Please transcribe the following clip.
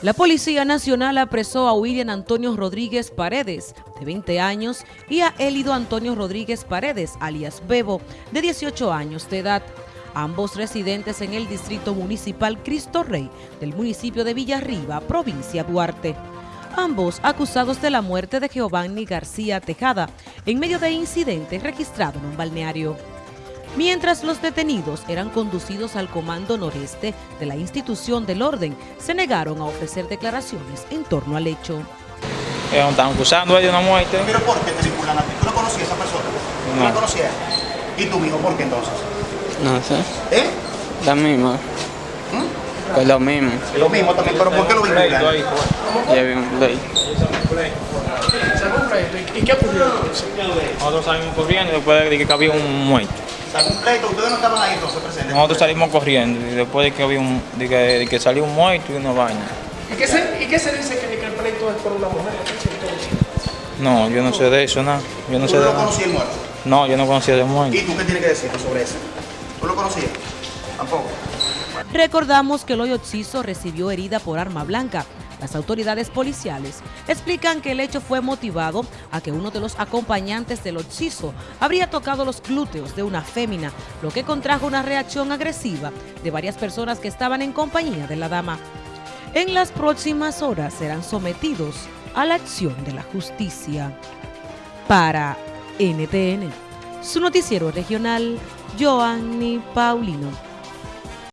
La Policía Nacional apresó a William Antonio Rodríguez Paredes, de 20 años, y a Élido Antonio Rodríguez Paredes, alias Bebo, de 18 años de edad, ambos residentes en el Distrito Municipal Cristo Rey del municipio de Villarriba, provincia Duarte. Ambos acusados de la muerte de Giovanni García Tejada en medio de incidente registrado en un balneario mientras los detenidos eran conducidos al Comando Noreste de la institución del orden, se negaron a ofrecer declaraciones en torno al hecho. Ellos están acusando de una muerte. ¿Pero por qué te vinculan a ti? ¿Tú no conocías a esa persona? ¿Tú No. la conocías? ¿Y tu hijo por qué entonces? No sé, ¿Eh? lo mismo, pues lo mismo, Lo mismo también, pero ¿por qué lo vinculan? ya vi un play. ¿Y qué ocurrió? Nosotros salimos corriendo después de que había un muerto. ¿Está completo? ¿Ustedes no estaban ahí entonces presentes? Nosotros salimos corriendo y después de que había un, de que, de que salió un muerto y una vaina. ¿Y qué se, y qué se dice que, que el pleito es por una mujer? No, yo no sé de eso, nada. Yo no ¿Tú sé de nada. el muerto? No, yo no conocía de muerto. ¿Y tú qué tienes que decir sobre eso? ¿Tú lo conocías? Tampoco. Recordamos que el hoyo Oxiso recibió herida por arma blanca. Las autoridades policiales explican que el hecho fue motivado a que uno de los acompañantes del Oxiso habría tocado los glúteos de una fémina, lo que contrajo una reacción agresiva de varias personas que estaban en compañía de la dama. En las próximas horas serán sometidos a la acción de la justicia. Para NTN, su noticiero regional, Joanny Paulino.